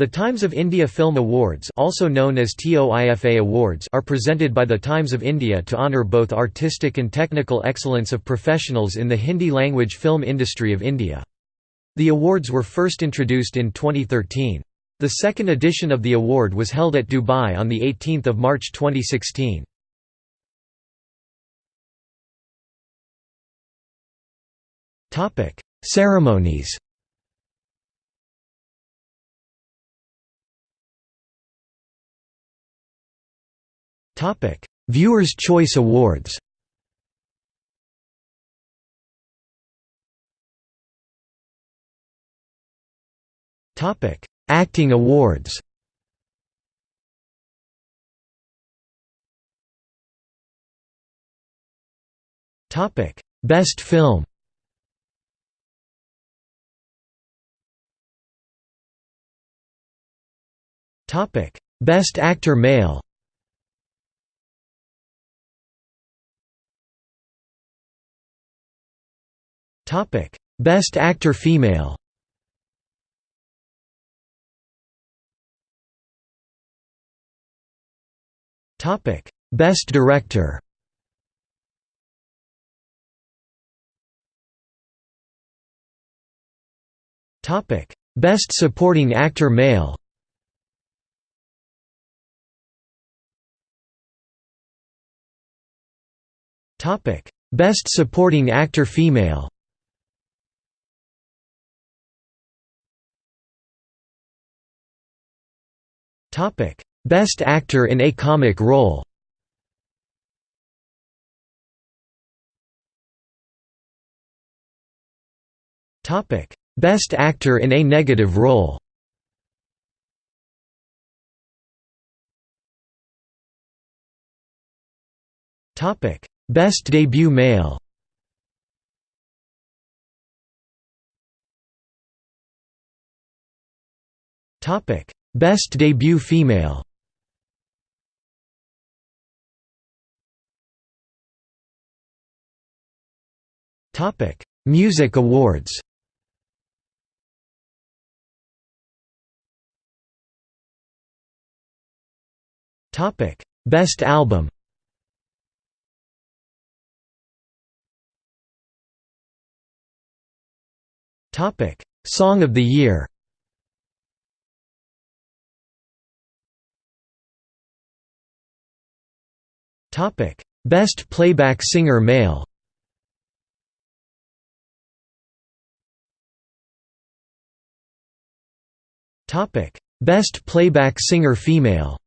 The Times of India Film Awards also known as TOIFA Awards are presented by the Times of India to honour both artistic and technical excellence of professionals in the Hindi-language film industry of India. The awards were first introduced in 2013. The second edition of the award was held at Dubai on 18 March 2016. Ceremonies Viewers' Choice Awards Topic: Acting awards Topic: Best film Topic: Best Actor Male Topic: Best Actor Female. Topic: Best Director. Topic: Best Supporting Actor Male. Topic: Best Supporting Actor Female. Topic: Best Actor in a Comic Role. Topic: Best Actor in a Negative Role. Topic: Best Debut Male. Topic: Best Debut Female Topic: Music Awards. Topic: Best Album. Topic: Song of the Year. Topic: Best Playback Singer Male. Topic: Best Playback Singer Female.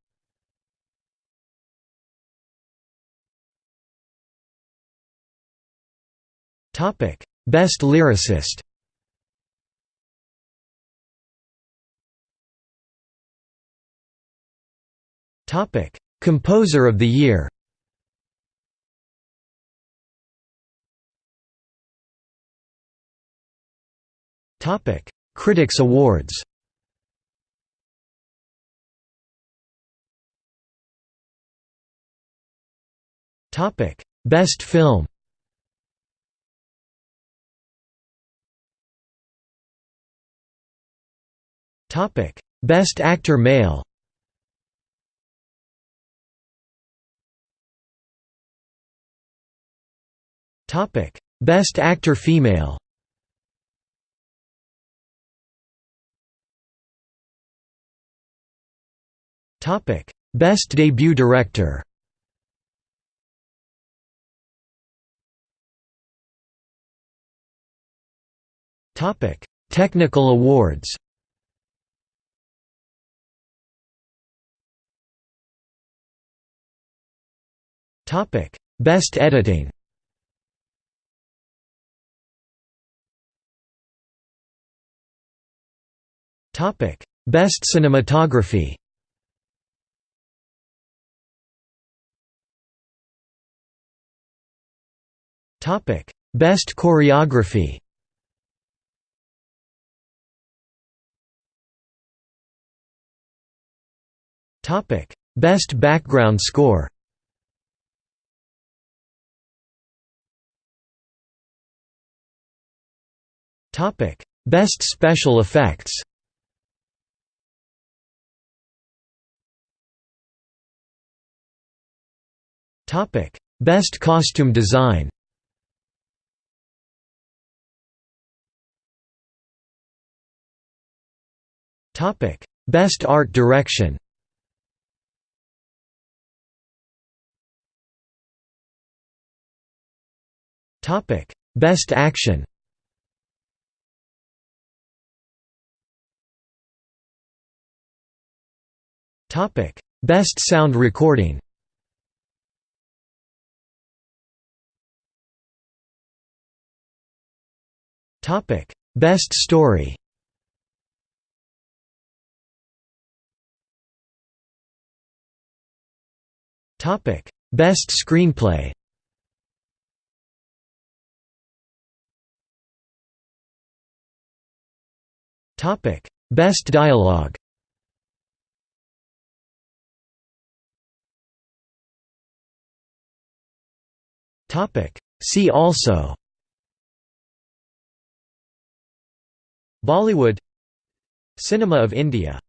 Topic: Best Lyricist. Topic: Composer of the Year. Topic: Critics Awards. Topic: Best Film. Topic: Best Actor Male. Topic: Best Actor Female. Topic: Best Debut Director. Topic: Technical awards. Topic: Best editing. Topic: Best cinematography. Topic: Best choreography. Topic: Best background score. Topic: Best special effects. Topic: Best costume design. Best art direction. Topic: Best action. Topic: Best sound recording. Topic: Best story Best screenplay Topic: Best dialogue Topic: See also Bollywood Cinema of India